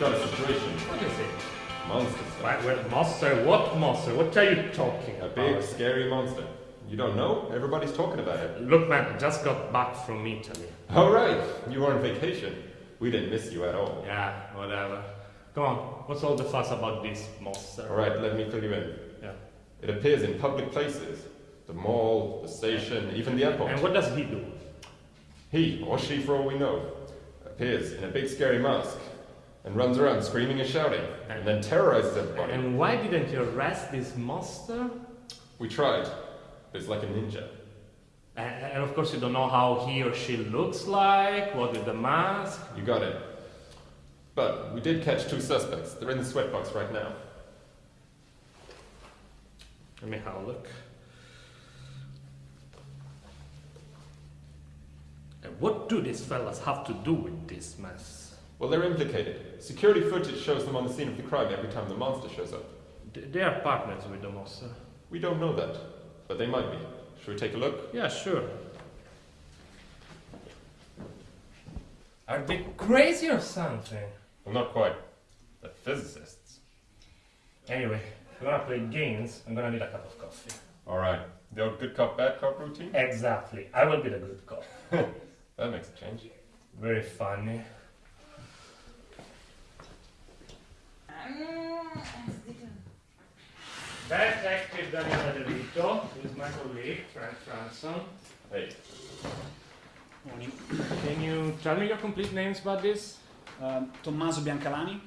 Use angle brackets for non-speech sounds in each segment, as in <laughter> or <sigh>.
got a situation. What is it? Monster stuff. What, what monster? What monster? What are you talking A about? big, scary monster. You don't know? Everybody's talking about it. Look, man, I just got back from Italy. All right, you were on vacation. We didn't miss you at all. Yeah, whatever. Come on, what's all the fuss about this monster? All right, let me fill you in. Yeah. It appears in public places. The mall, the station, even the airport. And what does he do? He, or she for all we know, appears in a big scary mask and runs around screaming and shouting, and then terrorizes everybody. And why didn't you arrest this monster? We tried, but it's like a ninja. And of course, you don't know how he or she looks like, what with the mask. You got it. But we did catch two suspects. They're in the sweatbox right now. Let me have a look. And what do these fellas have to do with this mess? Well, they're implicated. Security footage shows them on the scene of the crime every time the monster shows up. Th- They are partners with the monster. We don't know that, but they might be. Should we take a look? Yeah, sure. Are they crazy or something? Well, not quite. They're physicists. Anyway, if you wanna play games, I'm gonna need a cup of coffee. All right. The old good cop, bad cop routine? Exactly. I will be the good cop. <laughs> That makes a change. Very funny. Detective Daniele De Vito, who is my colleague, Frank Franson. Hey, Morning. Can you tell me your complete names about this? Um, Tommaso Biancalani.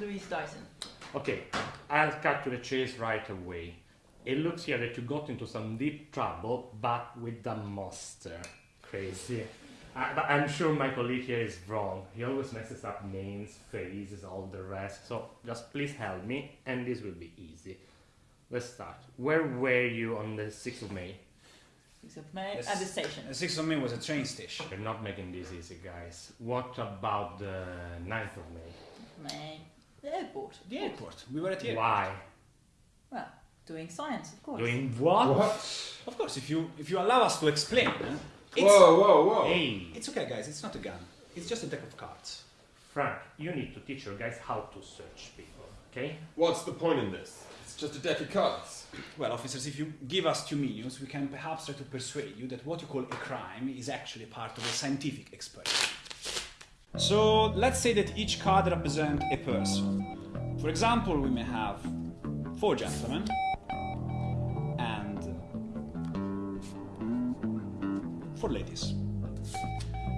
Louise Dyson. Okay, I'll cut to the chase right away. It looks here that you got into some deep trouble, but with the monster. Crazy. I, but I'm sure my colleague here is wrong. He always messes up names, faces, all the rest. So just please help me, and this will be easy. Let's start. Where were you on the 6th of May? 6th of May Yes. at the station. The 6th of May was a train station. You're not making this easy, guys. What about the 9th of May? May. The airport. The airport. We were at the airport. Why? Well, doing science, of course. Doing what? Of course, if you if you allow us to explain, eh, it's, Whoa, whoa, whoa. Hey, it's okay, guys. It's not a gun. It's just a deck of cards. Frank, you need to teach your guys how to search people, okay? What's the point in this? Just a deck of cards. Well, officers, if you give us two minutes, we can perhaps try to persuade you that what you call a crime is actually part of a scientific experiment. So let's say that each card represents a person. For example, we may have four gentlemen and four ladies.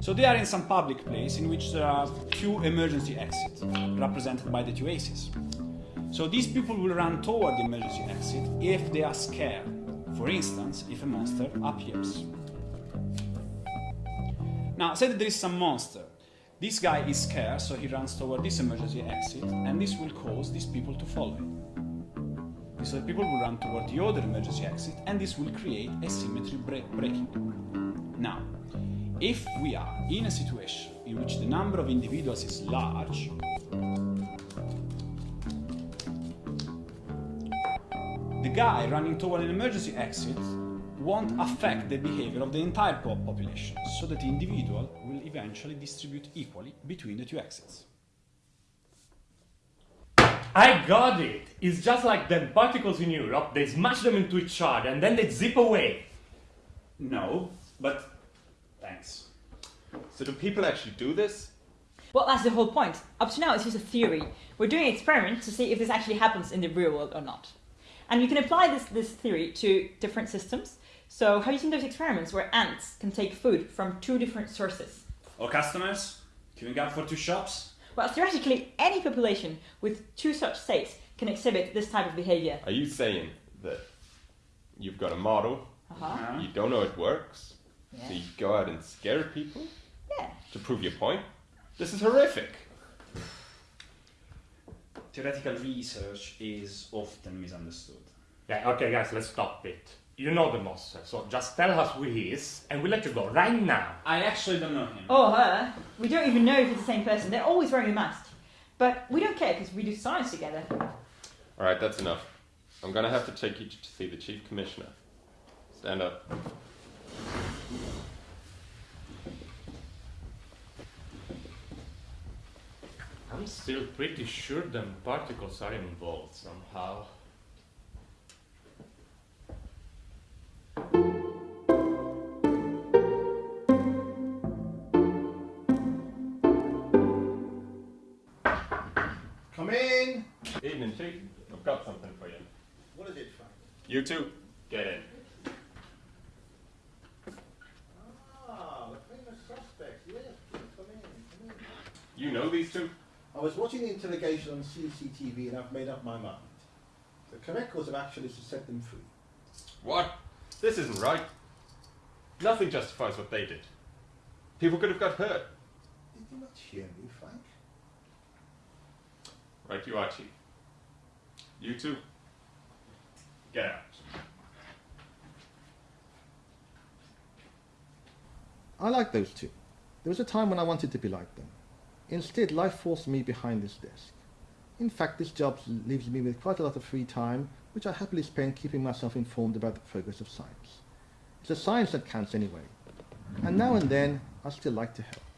So they are in some public place in which there are two emergency exits, represented by the two aces. So these people will run toward the emergency exit if they are scared. For instance, if a monster appears. Now, say that there is some monster. This guy is scared, so he runs toward this emergency exit, and this will cause these people to follow him. These other people will run toward the other emergency exit, and this will create a symmetry break- breaking. Now, if we are in a situation in which the number of individuals is large, the guy running toward an emergency exit won't affect the behavior of the entire po- population, so that the individual will eventually distribute equally between the two exits. I got it! It's just like them particles in Europe, they smash them into each other and then they zip away. No, but thanks. So do people actually do this? Well, that's the whole point. Up to now, it's just a theory. We're doing experiments to see if this actually happens in the real world or not. And you can apply this, this theory to different systems. So, have you seen those experiments where ants can take food from two different sources? Or customers queuing up for two shops? Well, theoretically, any population with two such states can exhibit this type of behavior. Are you saying that you've got a model, Uh-huh. you don't know it works, so you go out and scare people Yeah. to prove your point? This is horrific. Theoretical research is often misunderstood. Yeah, okay, guys, let's stop it. You know the monster, so just tell us who he is and we'll let you go right now. I actually don't know him. Or her. We don't even know if it's the same person. They're always wearing a mask. But we don't care because we do science together. All right, that's enough. I'm gonna have to take you to see the chief commissioner. Stand up. I'm I'm still pretty sure them particles are involved somehow. Come in. Evening, Chief. I've got something for you. What is it, Frank? You too. Get in. Ah, the famous suspect. Yes, come in. Come in. You know these two? I was watching the interrogation on CCTV and I've made up my mind. The correct course of action is to set them free. What? This isn't right. Nothing justifies what they did. People could have got hurt. Did you not hear me, Frank? Right you are, Chief. You too. Get out. I like those two. There was a time when I wanted to be like them. Instead, life forced me behind this desk. In fact, this job leaves me with quite a lot of free time, which I happily spend keeping myself informed about the progress of science. It's the science that counts anyway. And now and then, I still like to help.